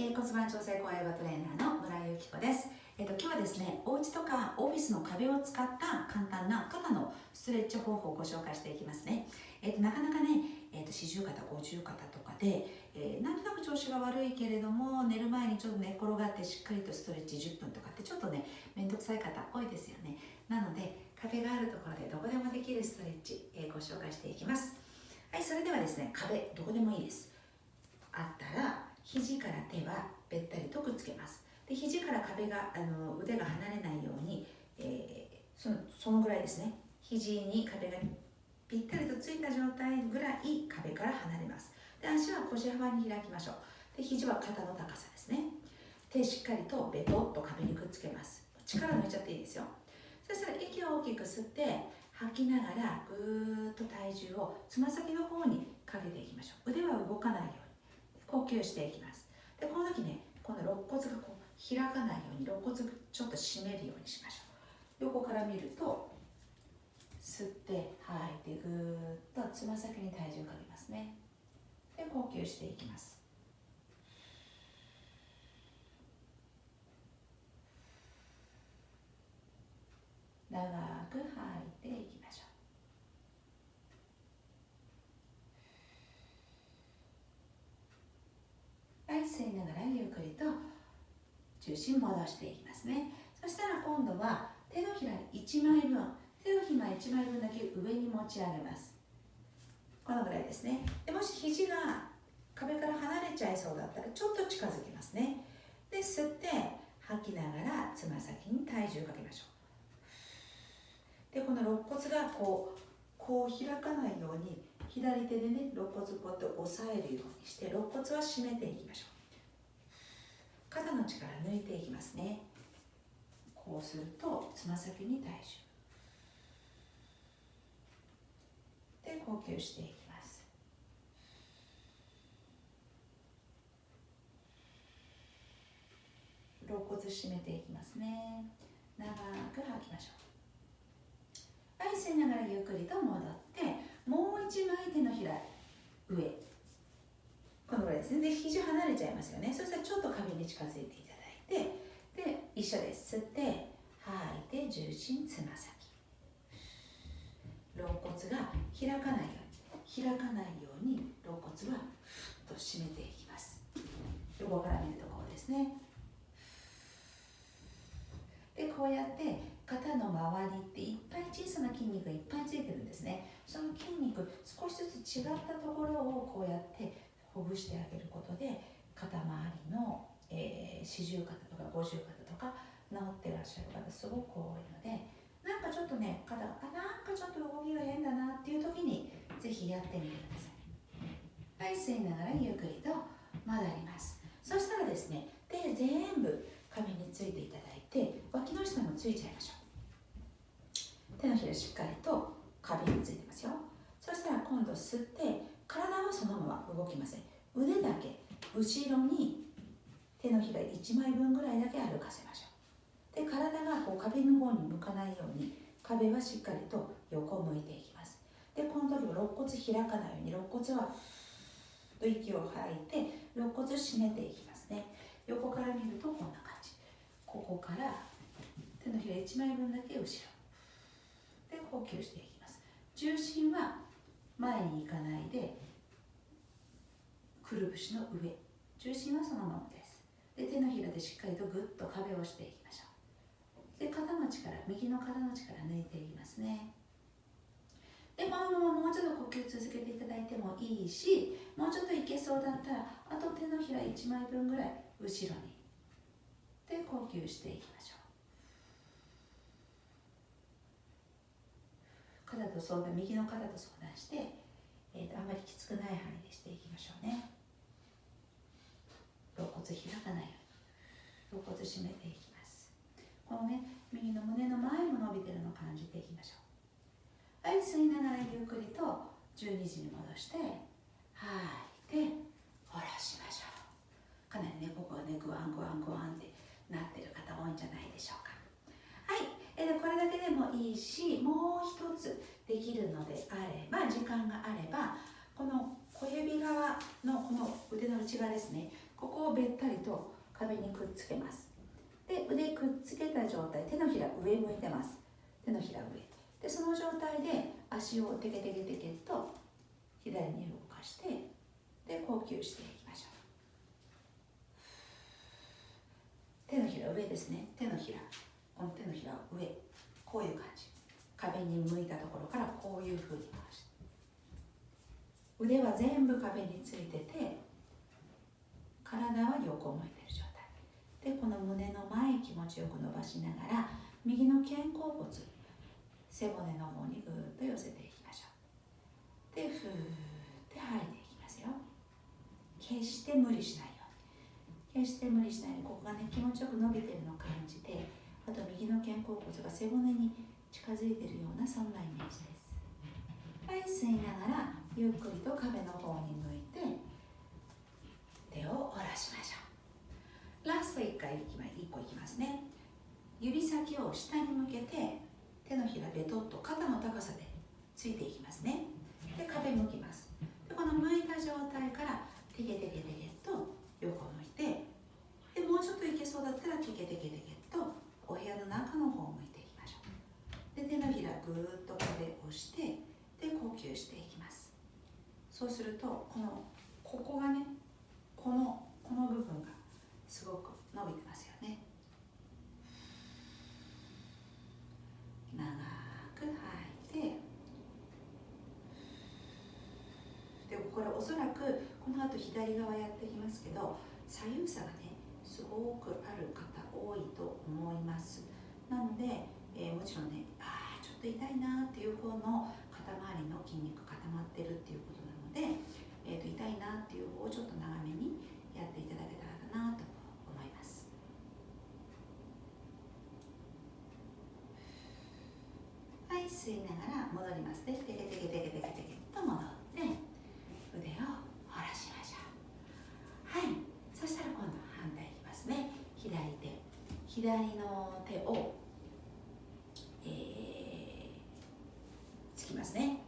え、骨盤調整高ヨガトレーナーの村井由紀子です。え、ー、と今日はですね、お家とかオフィスの壁を使った簡単な肩のストレッチ方法をご紹介していきますね。え、ー、となかなかね、えっ、と四十肩、五十肩とかで、えなんとなく調子が悪いけれども寝る前にちょっと寝転がってしっかりとストレッチ10分とかってちょっとね面倒くさい方多いですよね。なので壁があるところでどこでもできるストレッチ、えご紹介していきます。はい、それではですね、壁どこでもいいです。あったら肘から手はべったりとくっつけます。で肘から壁があの腕が離れないように、えー、そのそのぐらいですね。肘に壁がぴったりとついた状態ぐらい壁から離れます。で足は腰幅に開きましょう。で肘は肩の高さですね。手しっかりとベトッと壁にくっつけます。力抜いちゃっていいですよ。そしたら息を大きく吸って吐きながらぐーっと体重をつま先の方にかけていきましょう。腕は動かないように。呼吸していきます。でこの時ねこの肋骨がこう開かないように肋骨ちょっと締めるようにしましょう。横から見ると吸って吐いてぐーっとつま先に体重をかけますね。で呼吸していきます。長く吐いていきましょうはい吸いながらゆっくりと重心戻していきますね。そしたら今度は手のひら1枚分手のひら1枚分だけ上に持ち上げます。このぐらいですね。でもし肘が壁から離れちゃいそうだったらちょっと近づきますね。で吸って吐きながらつま先に体重かけましょう。でこの肋骨がこうこう開かないように左手でね肋骨こうやって押さえるようにして肋骨は締めていきましょう。肩の力抜いていきますね。こうするとつま先に体重。で呼吸していきます。肋骨締めていきますね。長く吐きましょう。はい吸いながらゆっくりと戻ってもう一枚手のひら上。このぐらいですねで肘離れちゃいますよね。そしたらちょっと壁に近づいていただいてで一緒です吸って吐いて重心つま先。肋骨が開かないように開かないように肋骨はふっと締めていきます。横から見るとこうですね。でこうやって肩の周りっていっぱい小さな筋肉がいっぱいついてるんですね。その筋肉少しずつ違ったところをこうやってほぐしてあげることで肩周りのえ四十、肩とか五十肩とか治ってらっしゃる方すごく多いのでなんかちょっとね肩がなんかちょっと動きが変だなっていう時にぜひやってみてください。はい吸いながらゆっくりと戻ります。そしたらですね手全部壁についていただいて脇の下もついちゃいましょう手のひらしっかりと壁についてますよそしたら今度吸って体はそのまま動きません腕だけ後ろに手のひら1枚分ぐらいだけ歩かせましょう。で体がこう壁の方に向かないように壁はしっかりと横を向いていきます。でこの時は肋骨開かないように肋骨はと息を吐いて肋骨締めていきますね。横から見るとこんな感じ。ここから手のひら1枚分だけ後ろ。で呼吸していきます。重心は前に行かないでくるぶしの上。重心はそのままです。で手のひらでしっかりとぐっと壁をしていきましょう。で肩の力右の肩の力抜いていきますね。でこのままもうちょっと呼吸続けていただいてもいいしもうちょっといけそうだったらあと手のひら1枚分ぐらい後ろに。で呼吸していきましょう。肩と相談右の肩と相談して、えーと、あまりきつくない範囲でしていきましょうね。肋骨開かないように肋骨締めていきます。このね右の胸の前も伸びてるのを感じていきましょう。はい吸いながらゆっくりと12時に戻して吐いて下ろしましょう。かなりねここがねグワングワングワンってなってる方多いんじゃないでしょうか。はいえでこれだけでもいいしもう一つできるのであれば時間があればこの小指側のこの腕の内側ですねここをべったりと壁にくっつけます。で腕くっつけた状態手のひら上向いてます。手のひら上。でその状態で足をテケテケテケと左に動かしてで呼吸していきましょう。手のひら上ですね。手のひら。この手のひら上。こういう感じ。壁に向いたところからこういうふうに回して。腕は全部壁についてて体は横向いてる状態。でこの胸の前気持ちよく伸ばしながら右の肩甲骨背骨の方にぐーっと寄せていきましょう。でふーって吐いていきますよ。決して無理しないように。決して無理しないようにここがね気持ちよく伸びてるのを感じてあと右の肩甲骨が背骨に近づいてるようなそんなイメージです。はい吸いながらゆっくりと壁の方に向いてしましょう。ラスト1回1個いきますね。指先を下に向けて手のひらべとっと肩の高さでついていきますね。で壁向きますでこの向いた状態からテケテケテケと横向いてでもうちょっといけそうだったらテケテケテケとお部屋の中の方向いてで手のひらぐーっと壁をしてで呼吸していきますそうするとこのここがねこのこの部分がすごく伸びてますよね長く吐いてでこれおそらくこの後左側やっていきますけど左右差がねすごくある方多いと思います。なのでえー、もちろんねああちょっと痛いなっていう方の肩周りの筋肉固まってるっていうことなので、えー、と痛いなっていう方をちょっと長めにやっていただけたらなと思います。はい吸いながら戻りますねテケテケテケテケテケと戻って腕を下ろしましょうはいそしたら今度反対いきますね左手左の手をえー、つきますね。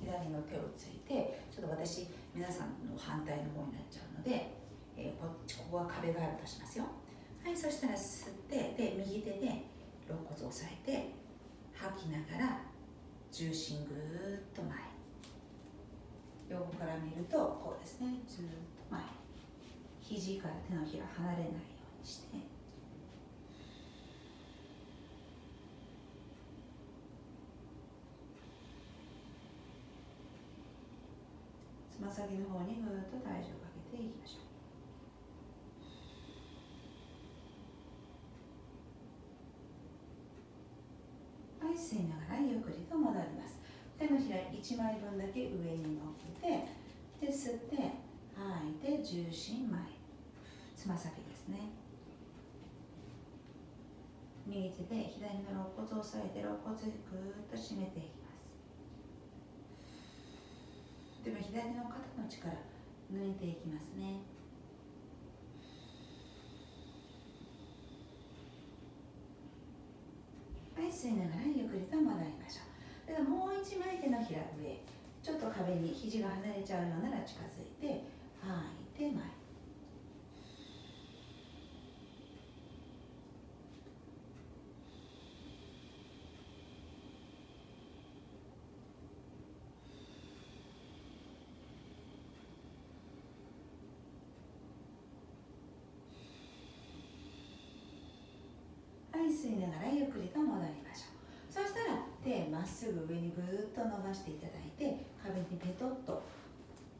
左の手をついてちょっと私皆さんの反対の方になっちゃうので、えー、こっちここは壁があるとしますよ。はいそしたら吸ってで右手で肋骨を押さえて吐きながら重心ぐーっと前。横から見るとこうですねずっと前。肘から手のひら離れないようにして。ま先の方にぐっと体重をかけていきましょう。はい吸いながらゆっくりと戻ります。手のひら1枚分だけ上に乗っけてで吸って吐いて重心前。つま先ですね。右手で左の肋骨を押さえて肋骨ぐーっと締めていきますでも左の肩の力抜いていきますね。はい吸いながらゆっくりと戻りましょう。ではもう一枚手のひら上。ちょっと壁に肘が離れちゃうようなら近づいて吐いて前。吸いながらゆっくりと戻りましょう。そしたら手まっすぐ上にぐーっと伸ばしていただいて壁にペトッと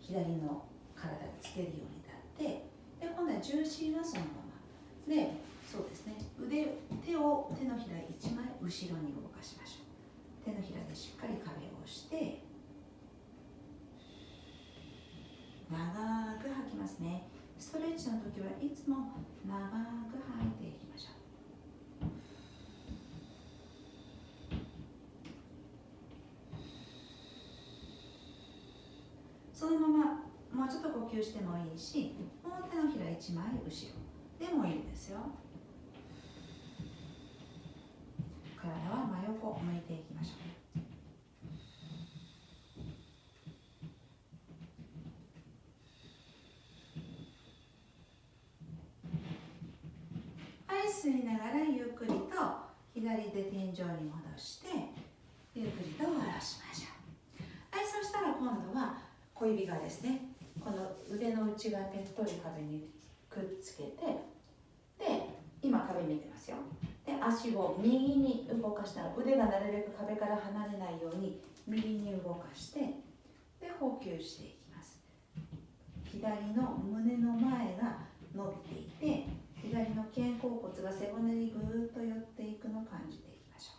左の体つけるように立ってで今度は重心はそのまま。でそうですね。腕手を手のひら1枚後ろに動かしましょう。手のひらでしっかり壁を押して長く吐きますね。ストレッチの時はいつも長く吐いていきましょう。そのままもうちょっと呼吸してもいいしもう手のひら1枚後ろでもいいんですよ。体は真横向いていきましょう。はい吸いながらゆっくりと左手天井に戻して指がですねこの腕の内側ぺっとり壁にくっつけてで今壁見てますよ。で足を右に動かしたら腕がなるべく壁から離れないように右に動かしてで呼吸していきます。左の胸の前が伸びていて左の肩甲骨が背骨にぐーっと寄っていくのを感じていきましょ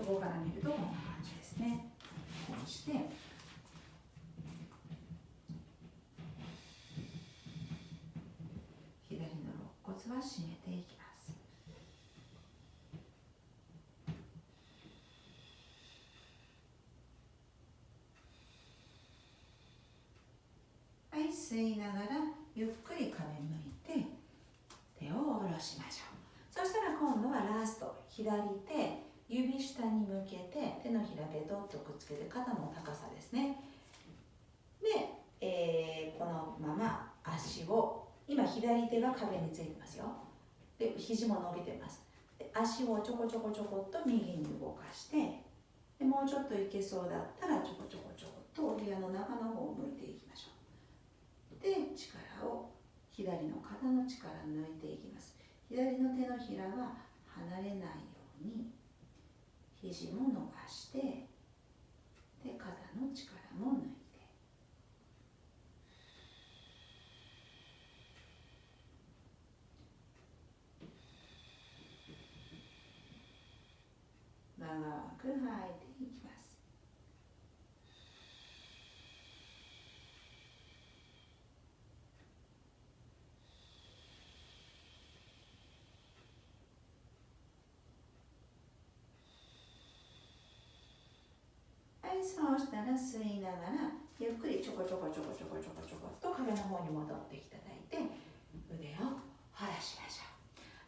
う。横から見るとこんな感じですね。こうして左の肋骨は締めていきます。はい吸いながらゆっくり壁向いて手を下ろしましょう。そしたら今度はラスト左手指下に向けて手のひらべとっとくっつけて肩の高さですね。で、えー、このまま足を今左手が壁についてますよ。で肘も伸びてます。で足をちょこちょこちょこっと右に動かしてでもうちょっといけそうだったらちょこちょこちょこっとお部屋の中の方を向いていきましょう。で力を左の肩の力抜いていきます。左の手のひらは離れないように肘も伸ばしてで肩の力も抜いて長く吐いていきます。はいそうしたら吸いながらゆっくりちょこちょこちょこちょこちょこちょこっと壁の方に戻っていただいて腕を晴らしましょ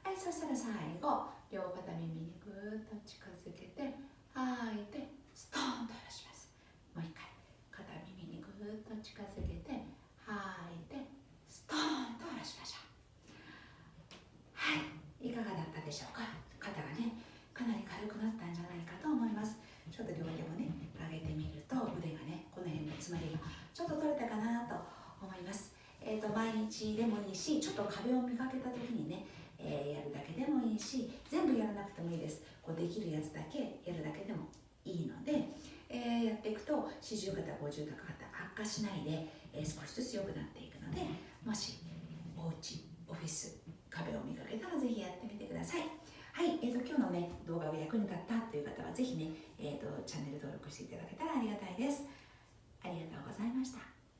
う。はいそしたら最後両肩耳にぐーっと近づけて吐いてストーンと下ろします。もう一回肩耳にぐーっと近づけて吐いてストーンと下ろしましょう。はいいかがだったでしょうか？肩がねかなり軽くなったんじゃないかと思います。ちょっと両手もね上げてみると腕がねこの辺のつまりがちょっと取れたかなと思います。えーと、毎日でもいいしちょっと壁を見かけた時にね、えー、やるだけでもいいし全部やらなくてもいいできるやつだけやるだけでもいいので、えー、やっていくと四十肩五十肩悪化しないで、えー、少しずつ良くなっていくのでもしお家オフィス壁を見かけたらぜひやってみてください。はい、えーと、今日のね動画が役に立ったという方はぜひね、えーとチャンネル登録していただけたらありがたいです。ありがとうございました。